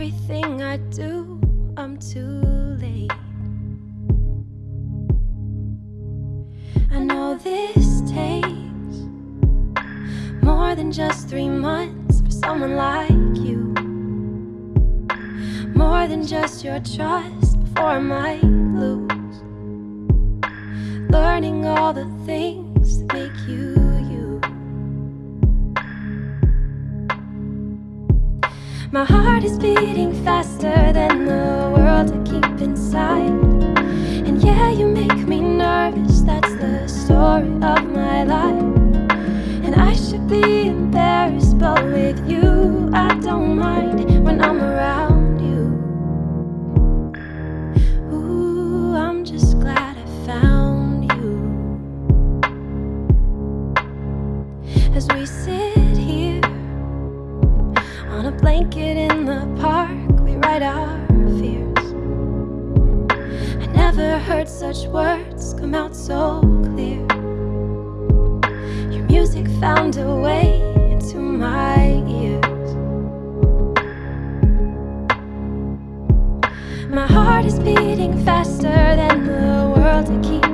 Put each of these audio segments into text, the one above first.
Everything I do, I'm too late. I know this takes more than just three months for someone like you. More than just your trust before I might lose. Learning all the things that make you My heart is beating faster than the world I keep inside. And yeah, you make me nervous, that's the story of never heard such words come out so clear. Your music found a way into my ears. My heart is beating faster than the world I keep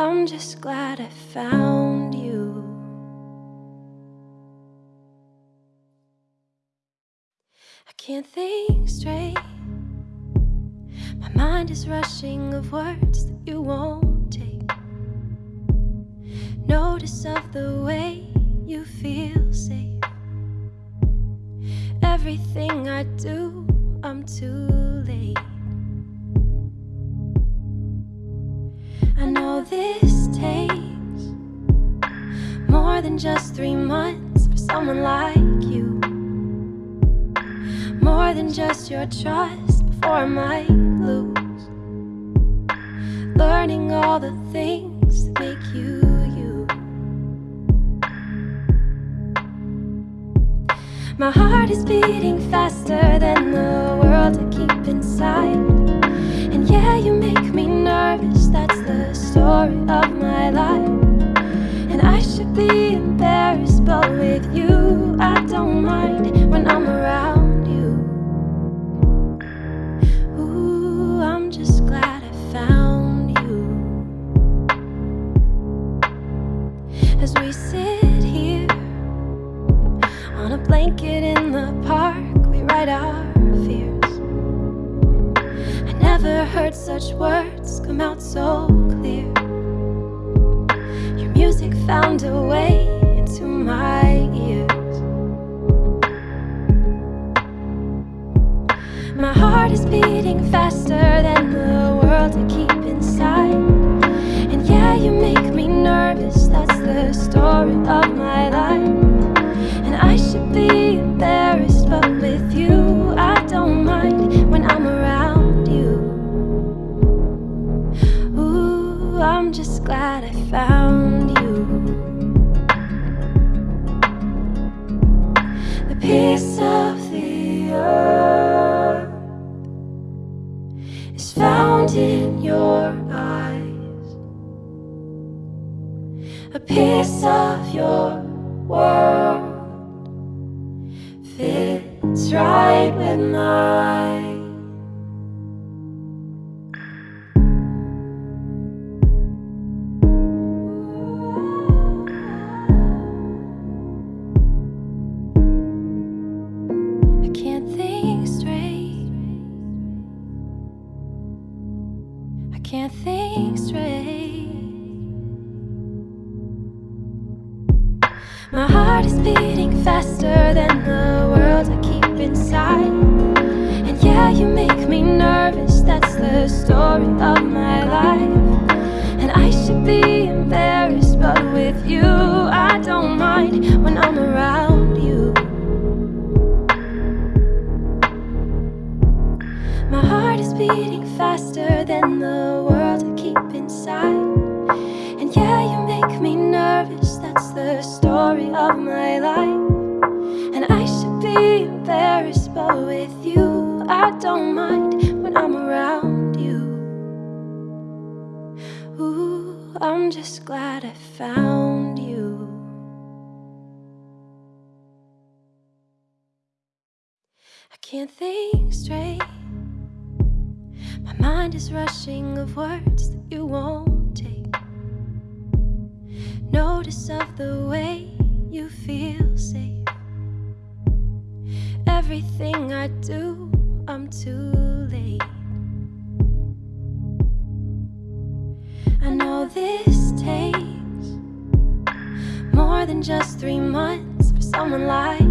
I'm just glad I found you. I can't think straight. My mind is rushing of words that you won't take. Notice of the way you feel safe. Everything I do, I'm too late. This takes more than just three months for someone like you. More than just your trust before I might lose. Learning all the things that make you you. My heart is beating faster than the world I keep inside. And yeah, you make me nervous, found a way into my ears. My heart is beating faster than the world to keep inside. And yeah, you make me nervous, that's the story of my life. And I should be embarrassed, piece of your world fits right with mine. I can't think straight. My mind is rushing of words that you won't take. Notice of the way you feel safe. Everything I do, I'm too late. I know this takes more than just three months for someone like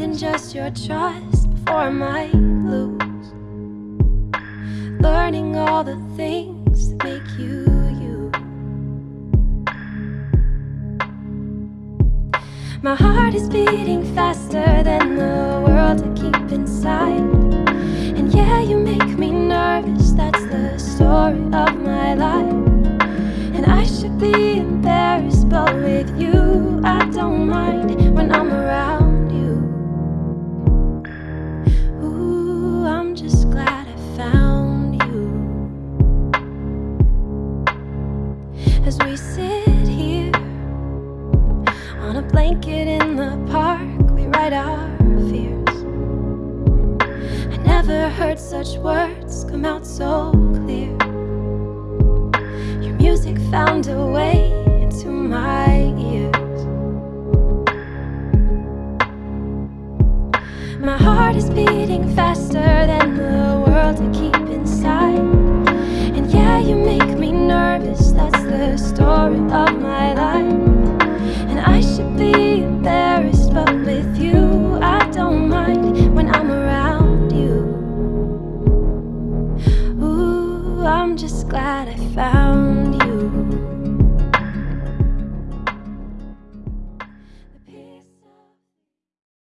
than just your trust before I might lose. Learning all the things that make you you. My heart is beating faster than the world I keep inside. And yeah, you make me nervous. That's the story of my life. And I should be embarrassed, but with you, I don't mind such words come out so clear. Your music found a way into my ears. My heart is beating faster than the world I keep inside. And yeah, you make me nervous. That's the story of my life. And I should be embarrassed,